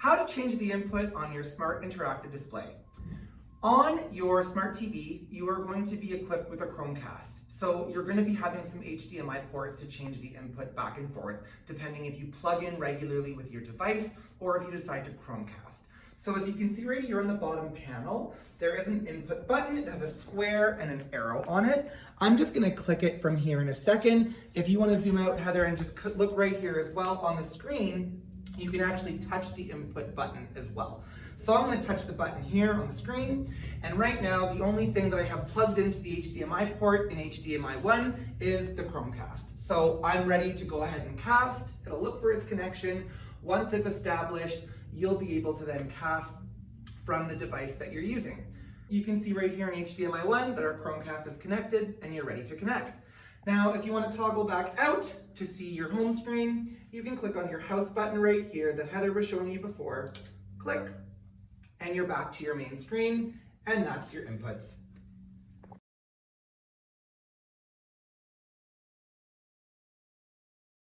How to change the input on your smart interactive display. On your smart TV, you are going to be equipped with a Chromecast. So you're going to be having some HDMI ports to change the input back and forth, depending if you plug in regularly with your device or if you decide to Chromecast. So as you can see right here on the bottom panel, there is an input button. It has a square and an arrow on it. I'm just gonna click it from here in a second. If you wanna zoom out, Heather, and just look right here as well on the screen, you can actually touch the input button as well. So I'm gonna touch the button here on the screen, and right now the only thing that I have plugged into the HDMI port in HDMI 1 is the Chromecast. So I'm ready to go ahead and cast. It'll look for its connection. Once it's established, you'll be able to then cast from the device that you're using. You can see right here in HDMI 1 that our Chromecast is connected and you're ready to connect. Now, if you want to toggle back out to see your home screen, you can click on your house button right here that Heather was showing you before. Click, and you're back to your main screen, and that's your inputs.